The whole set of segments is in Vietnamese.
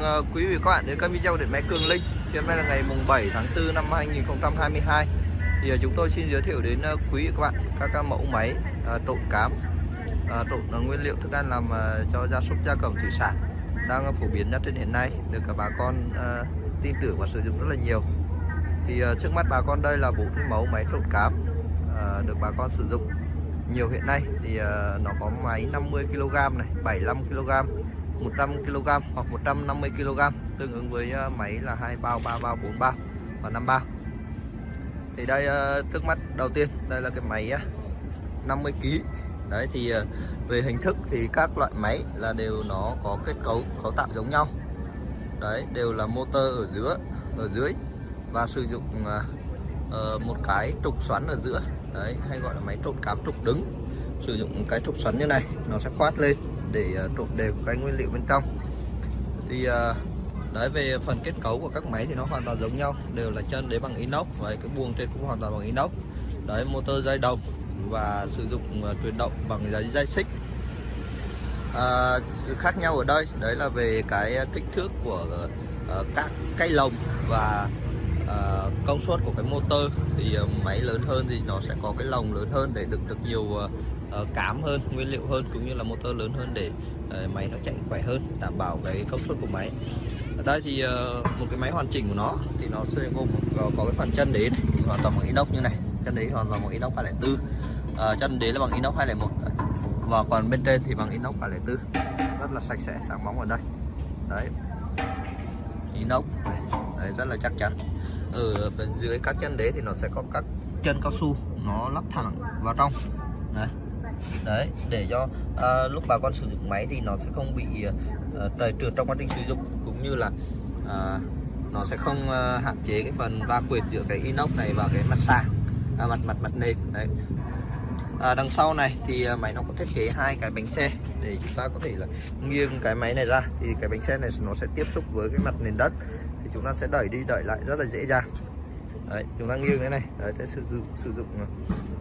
Mừng quý vị các bạn đến kênh video điện máy Cường Linh. Thì hôm nay là ngày mùng 7 tháng 4 năm 2022. Thì ờ, chúng tôi xin giới thiệu đến ờ, quý vị các bạn các mẫu máy trộn cám, trộn nguyên liệu thức ăn làm cho gia súc gia cầm thủy sản đang phổ biến nhất trên hiện nay được cả bà con tin tưởng và sử dụng rất là nhiều. Thì trước mắt bà con đây là bốn cái mẫu máy trộn cám được bà con sử dụng nhiều hiện nay thì nó có máy 50 kg này, 75 kg 100 kg hoặc 150 kg tương ứng với ờ, máy là hai bao, ba bao, bốn bao và năm bao. Thì đây ờ, trước mắt đầu tiên đây là cái máy 50 kg. Đấy thì ờ, về hình thức thì các loại máy là đều nó có kết cấu cấu tạo giống nhau. Đấy đều là motor ở giữa ở dưới và sử dụng một cái trục xoắn ở giữa. Đấy hay gọi là máy trộn cám trục đứng. Sử dụng cái trục xoắn như này nó sẽ khoát lên để ờ, trộn đều cái nguyên liệu bên trong. Thì ờ, đấy về phần kết cấu của các máy thì nó hoàn toàn giống nhau đều là chân đế bằng inox và cái buồng trên cũng hoàn toàn bằng inox. Đấy motor dây đồng và sử dụng ờ, truyền động bằng dây dây xích. À, khác nhau ở đây đấy là về cái kích thước của các cái lồng và ờ, công suất của cái motor. Thì máy lớn hơn thì nó sẽ có cái lồng lớn hơn để đựng được nhiều Ờ, cám hơn nguyên liệu hơn cũng như là motor lớn hơn để ờ, máy nó chạy khỏe hơn đảm bảo cái công suất của máy. Ở đây thì ờ, một cái máy hoàn chỉnh của nó thì nó sẽ gồm có, có cái phần chân đế này, thì hoàn toàn bằng inox như này. Chân đế hoàn toàn bằng inox 204 à, chân đế là bằng inox 201 và còn bên trên thì bằng inox 304 rất là sạch sẽ sáng bóng ở đây. Đấy. Inox đấy rất là chắc chắn. Ở phần dưới các chân đế thì nó sẽ có các chân cao su nó lắp thẳng vào trong. Đấy đấy để cho à, lúc bà con sử dụng máy thì nó sẽ không bị à, à trầy trượt trong quá trình sử dụng cũng như là à, nó sẽ không à, hạn chế cái phần va quệt giữa cái inox này và cái mặt sàn à, mặt mặt mặt nền đấy. À, đằng sau này thì à, máy nó có thiết kế hai cái bánh xe để chúng ta có thể là nghiêng cái máy này ra. Thì cái bánh xe này nó sẽ tiếp xúc với cái mặt nền đất thì chúng ta sẽ đẩy đi đẩy lại rất là dễ dàng. Đấy chúng ta nghiêng cái này đấy sẽ sử dụng sử dụng à,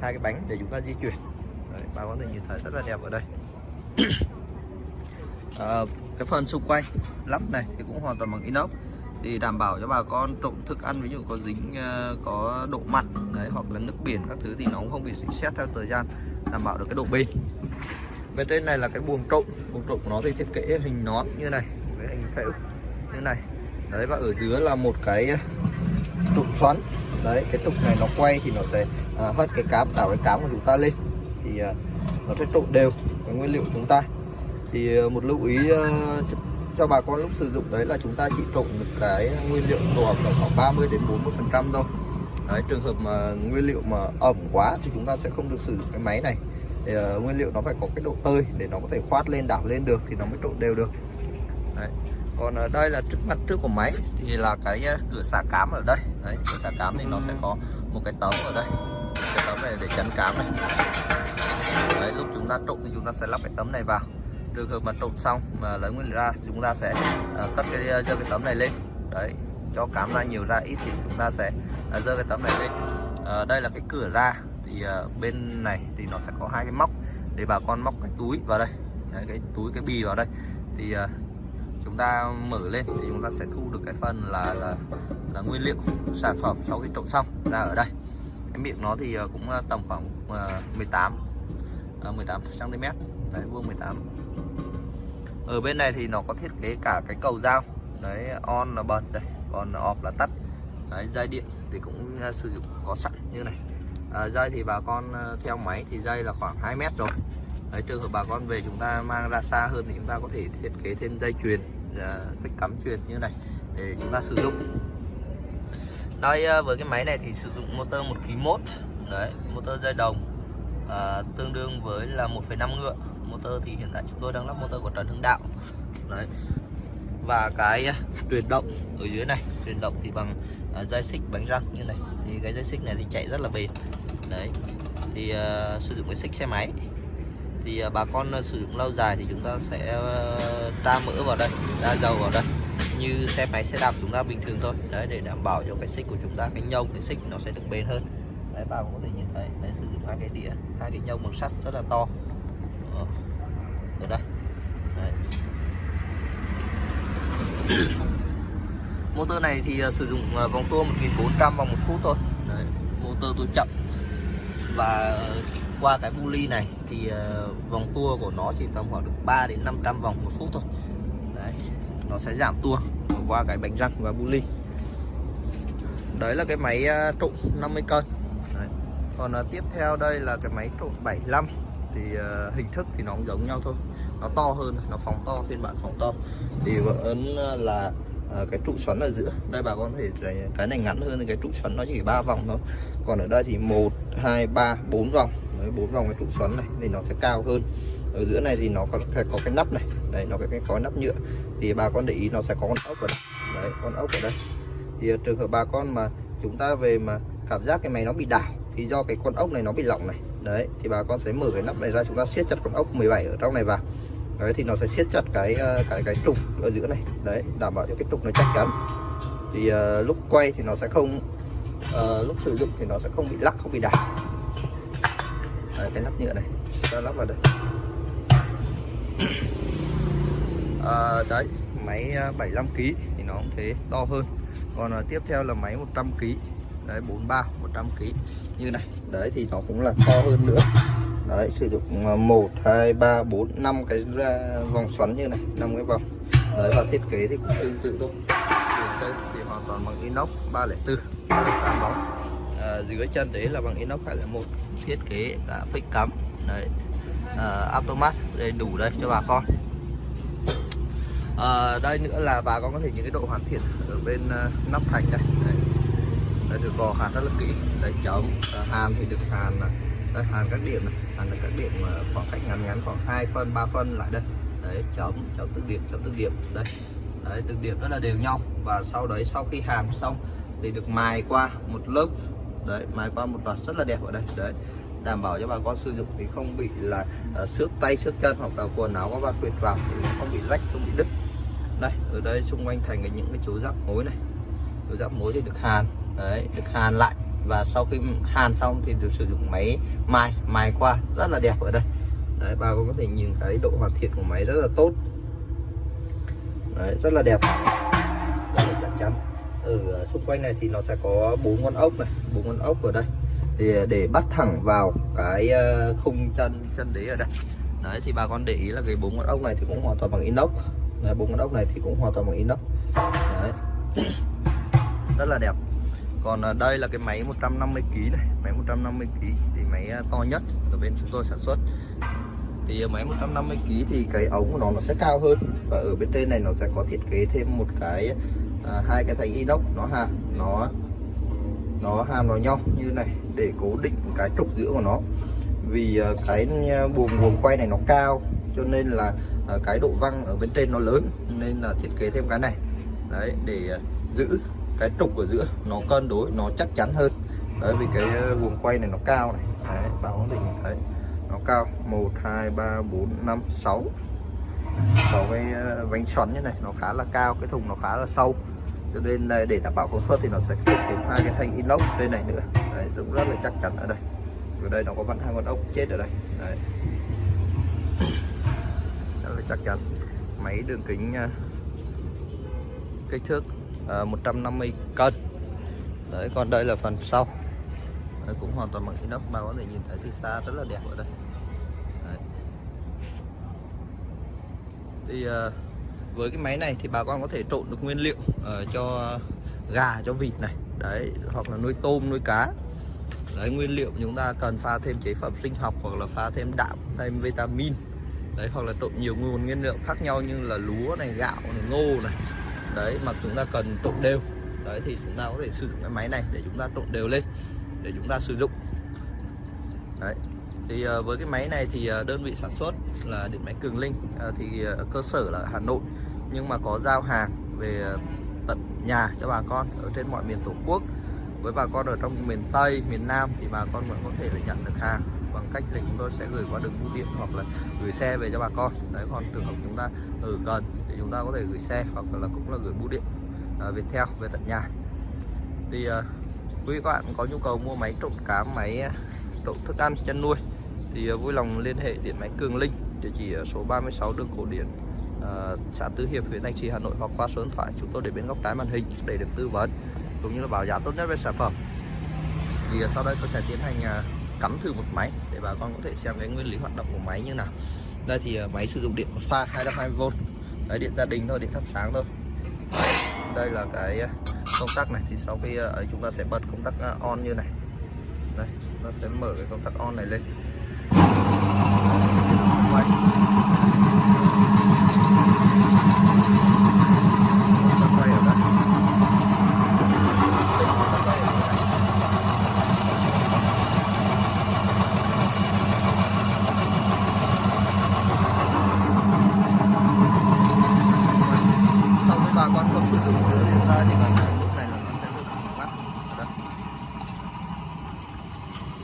hai cái bánh để chúng ta di chuyển đấy, bà có thể nhìn thấy rất là đẹp ở đây. À, cái phần xung quanh lắp này thì cũng hoàn toàn bằng inox. Thì đảm bảo cho bà con trộn thức ăn ví dụ có dính ờ, có độ mặn đấy hoặc là nước biển các thứ thì nó cũng không bị dính xét theo thời gian đảm bảo được cái độ bền. Bên trên này là cái buồng trộn buồng trộn của nó thì thiết kế hình nón như này với hình phễu như này. Đấy và ở dưới là một cái trục xoắn. Đấy cái trục này nó quay thì nó sẽ à, hất cái cám đảo cái cám của chúng ta lên thì ờ, nó sẽ trộn đều cái nguyên liệu của chúng ta. Thì ờ, một lưu ý ờ, cho bà con lúc sử dụng đấy là chúng ta chỉ trộn được cái nguyên liệu tổ ẩm là khoảng 30 đến 40 phần trăm thôi. Đấy trường hợp mà nguyên liệu mà ẩm quá thì chúng ta sẽ không được sử dụng cái máy này. Thì uh, nguyên liệu nó phải có cái độ tơi để nó có thể khoát lên đảo lên được thì nó mới trộn đều được. Đấy. còn ở đây là trước mặt trước của máy thì là cái cửa xả cám ở đây. Đấy cửa xả cám thì nó sẽ có một cái tấm ở đây cái tấm này để chắn cám này. Đấy lúc chúng ta trộn thì chúng ta sẽ lắp cái tấm này vào. Trường hợp mà trộn xong mà lấy nguyên liệu ra chúng ta sẽ uh, cất cái à, dơ cái tấm này lên. Đấy cho cám ra nhiều ra ít thì chúng ta sẽ uh, dơ cái tấm này lên. Uh, đây là cái cửa ra. Thì uh, bên này thì nó sẽ có hai cái móc để bà con móc cái túi vào đây. Đấy, cái túi cái bì vào đây. Thì uh, chúng ta mở lên thì chúng ta sẽ thu được cái phần là là, là nguyên liệu sản phẩm sau khi trộn xong ra ở đây cái miệng nó thì ờ, cũng ờ, tầm khoảng 18 18 cm đấy vuông 18 ở bên này thì nó có thiết kế cả cái cầu dao đấy on là bật đây còn off là tắt. Đấy dây điện thì cũng ờ, sử dụng có sẵn như này. À, dây thì bà con theo máy thì dây là khoảng 2 mét rồi. Đấy trường hợp bà con về chúng ta mang ra xa hơn thì chúng ta có thể thiết kế thêm dây chuyền uh, phích cắm chuyền như này để chúng ta sử dụng đây ờ, với cái máy này thì sử dụng motor một kg mốt. Đấy motor dây đồng. À, tương đương với là 1,5 ngựa. Motor thì hiện tại chúng tôi đang lắp motor của Trần Hưng Đạo. Đấy. Và cái ờ, truyền động ở dưới này truyền động thì bằng à, dây xích bánh răng như này. Thì cái dây xích này thì chạy rất là bền. Đấy. Thì à, sử dụng cái xích xe máy. Thì à, bà con sử dụng lâu dài thì chúng ta sẽ tra mỡ vào đây ra dầu vào đây như xe máy xe đạp chúng ta bình thường thôi. Đấy để đảm bảo cho cái xích của chúng ta cái nhông cái xích nó sẽ được bền hơn. Đấy bà cũng có thể nhìn thấy đấy sử dụng hai cái đĩa hai cái nhông bằng sắt rất là to. Ờ, ở đây. Đấy. motor này thì ờ, sử dụng ờ, vòng tua 1400 vòng một phút thôi. Đấy, motor tôi chậm. Và qua cái bu ly này thì vòng tua của nó chỉ tầm khoảng được 3 đến 500 vòng một phút thôi. Đấy, nó sẽ giảm tua qua cái bánh răng và bu ly. Đấy là cái máy à, trụ 50 cân đấy. còn uh, tiếp theo đây là cái máy trụ 75 thì uh, hình thức thì nó cũng giống nhau thôi. Nó to hơn nó phóng to phiên bản phóng to. Thì vẫn là uh, cái trụ xoắn ở giữa. Đây bà con thể cái này ngắn hơn thì cái trụ xoắn nó chỉ ba vòng thôi. Còn ở đây thì một hai ba bốn vòng. Bốn vòng cái trụ xoắn này thì nó sẽ cao hơn ở giữa này thì nó có cái, có cái nắp này. Đấy nó có cái có nắp nhựa. Thì bà con để ý nó sẽ có con ốc ở đây. Đấy con ốc ở đây. Thì ờ, trường hợp bà con mà chúng ta về mà cảm giác cái máy nó bị đảo thì do cái con ốc này nó bị lỏng này. Đấy thì bà con sẽ mở cái nắp này ra chúng ta siết chặt con ốc 17 ở trong này vào. Đấy thì nó sẽ siết chặt cái ờ, cái cái trục ở giữa này. Đấy đảm bảo cho cái trục nó chắc chắn. Thì uh, lúc quay thì nó sẽ không uh, lúc sử dụng thì nó sẽ không bị lắc không bị đảo. Đấy, cái nắp nhựa này. Ta lắp vào đây. à, đấy máy à, 75 kg thì nó cũng thế to hơn. Còn à, tiếp theo là máy 100 kg đấy 43 100 kg như này đấy thì nó cũng là to hơn nữa. Đấy sử dụng 1 2 3 4 5 cái vòng xoắn như này 5 cái vòng. Đấy và thiết kế thì cũng tương tự thôi. Đây thì hoàn toàn bằng inox 304 à, dưới chân đấy là bằng inox 201 thiết kế đã phích cắm. Đấy uh, automat đây đủ đây cho bà con. À, đây nữa là bà con có thể những cái độ hoàn thiện ở bên uh, nắp thành đây đây, đây được gò hàn rất là kỹ. Đây chấm uh, hàn thì được hàn đây hàn các điểm này. Hàn được các điểm khoảng cách ngắn ngắn khoảng 2 phân 3 phân lại đây. Đấy chấm chấm từng điểm chấm từng điểm. Đây. Đấy từng điểm rất là đều nhau. Và sau đấy sau khi hàn xong thì được mài qua một lớp. Đấy mài qua một loạt rất là đẹp ở đây. Đấy đảm bảo cho bà con sử dụng thì không bị là uh, xước tay xước chân hoặc là quần áo có va quyệt vào thì không bị rách không bị đứt. Đây ở đây xung quanh thành cái những cái chỗ giáp mối này. Chỗ giáp mối thì được hàn đấy được hàn lại. Và sau khi hàn xong thì được sử dụng máy mài mài qua. Rất là đẹp ở đây. Đấy bà con có thể nhìn cái độ hoàn thiện của máy rất là tốt. Đấy, rất là đẹp. Rất là chắc chắn. Ở xung quanh này thì nó sẽ có bốn con ốc này bốn con ốc ở đây thì ờ, để bắt thẳng vào cái ờ, khung chân chân đế ở đây. Đấy thì bà con để ý là cái bốn con ốc này thì cũng hoàn toàn bằng inox. Đấy, bốn con ốc này thì cũng hoàn toàn bằng inox. Đấy. Rất là đẹp. Còn ờ, đây là cái máy 150 kg này. Máy 150 kg thì máy to nhất ở bên chúng tôi sản xuất. Thì máy 150 kg thì cái ống của nó nó sẽ cao hơn. Và ở bên trên này nó sẽ có thiết kế thêm một cái à, hai cái thành inox. Nó hạ nó nó hàm vào nhau như này để cố định cái trục giữa của nó. Vì ờ, cái ờ, buồng buồng quay này nó cao cho nên là ờ, cái độ văng ở bên trên nó lớn nên là thiết kế thêm cái này. Đấy để giữ cái trục ở giữa nó cân đối nó chắc chắn hơn. Đấy vì cái buồng quay này nó cao này. Đấy, báo định. Đấy nó cao. 1 2 3 4 5 6 có cái bánh xoắn như này nó khá là cao cái thùng nó khá là sâu cho nên là để đảm bảo công suất thì nó sẽ thêm hai cái thanh inox bên này nữa. Đấy, cũng rất là chắc chắn ở đây. Ở đây nó có vặn hai con ốc chết ở đây. Đấy. rất là chắc chắn. Máy đường kính à, kích thước à, uh, 150 cân. Đấy còn đây là phần sau. Đấy, cũng hoàn toàn bằng inox mà có thể nhìn thấy từ xa rất là đẹp ở đây. Đấy. thì uh, với cái máy này thì bà con có thể trộn được nguyên liệu uh, cho gà cho vịt này đấy hoặc là nuôi tôm nuôi cá. Đấy nguyên liệu chúng ta cần pha thêm chế phẩm sinh học hoặc là pha thêm đạm thêm vitamin. Đấy hoặc là trộn nhiều nguồn nguyên liệu khác nhau như là lúa này gạo này ngô này. Đấy mà chúng ta cần trộn đều. Đấy thì chúng ta có thể sử dụng cái máy này để chúng ta trộn đều lên để chúng ta sử dụng. Đấy thì ờ, với cái máy này thì ờ, đơn vị sản xuất là điện máy Cường Linh thì cơ sở là Hà Nội nhưng mà có giao hàng về ờ, tận nhà cho bà con ở trên mọi miền tổ quốc. Với bà con ở trong miền Tây miền Nam thì bà con vẫn có thể là nhận được hàng bằng cách là chúng tôi sẽ gửi qua đường bưu điện hoặc là gửi xe về cho bà con. Đấy còn trường hợp chúng ta ở gần thì chúng ta có thể gửi xe hoặc là cũng là gửi bưu điện ờ, về theo về tận nhà. Thì à, quý các bạn có nhu cầu mua máy trộn cá máy trộn thức ăn chăn nuôi thì à, vui lòng liên hệ điện máy Cường Linh địa chỉ ở số 36 đường Cổ Điển Ờ, xã Tư Hiệp huyện Thanh Trì Hà Nội hoặc qua số điện thoại chúng tôi để bên góc trái màn hình để được tư vấn cũng như là báo giá tốt nhất về sản phẩm. Thì ờ, sau đây tôi sẽ tiến hành ờ, cắm thử một máy để bà con có thể xem cái nguyên lý hoạt động của máy như nào. Đây thì máy sử dụng điện một pha 220V đấy điện gia đình thôi điện thắp sáng thôi. Đấy, đây là cái công tắc này. Thì sau khi ấy chúng ta sẽ bật công tắc on như này. Đây nó sẽ mở cái công tắc on này lên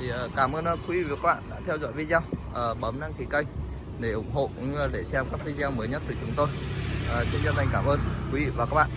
ờ, cảm ơn ờ, quý vị và các bạn đã theo dõi video Ờ, bấm đăng ký kênh để ủng hộ cũng như là để xem các video mới nhất từ chúng tôi. À, xin chân thành cảm ơn quý vị và các bạn.